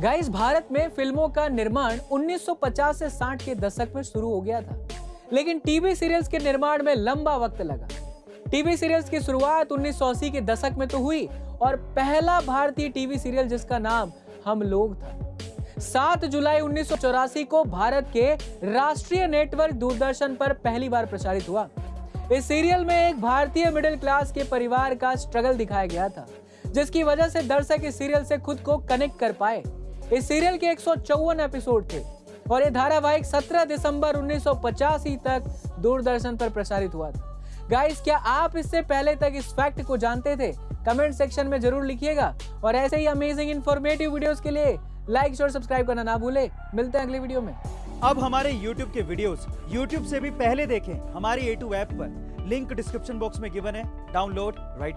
Guys Bharat में फ़िल्मों का निर्माण 1950 से 60 के दशक में शुरू हो गया था। लेकिन टीवी सीरियल्स के निर्माण में लंबा वक्त लगा। टीवी सीरियल्स की शुरुआत 1980 के दशक में तो हुई और पहला भारतीय टीवी सीरियल जिसका नाम हम लोग था। 7 जुलाई उन्नीस सौ चौरासी को भारत के राष्ट्रीय नेटवर्क दूरदर्शन पर पहली बार प्रसारित हुआ। इस सीरियल में एक भारतीय मिडिल क्लास के परिवार का स्ट्रगल दिखाया गया था, जिसकी वजह से दर्शक इस सीरियल से खुद को कनेक्ट कर पाए। इस सीरियल के एक सौ चौवन एपिसोड थे और ये धारावाहिक 17 दिसंबर 1985 तक दूरदर्शन पर प्रसारित हुआ था। गाइस क्या आप इससे पहले तक इस फैक्ट को जानते थे? कमेंट सेक्शन में ज़रूर लिखिएगा और ऐसे ही अमेजिंग इन्फॉर्मेटिव वीडियोस के लिए लाइक और सब्सक्राइब करना ना भूले। मिलते हैं अगली वीडियो में। अब हमारे YouTube के वीडियोस YouTube से भी पहले देखें हमारी A2 ऐप पर। लिंक डिस्क्रिप्शन बॉक्स में गिवन है। Download right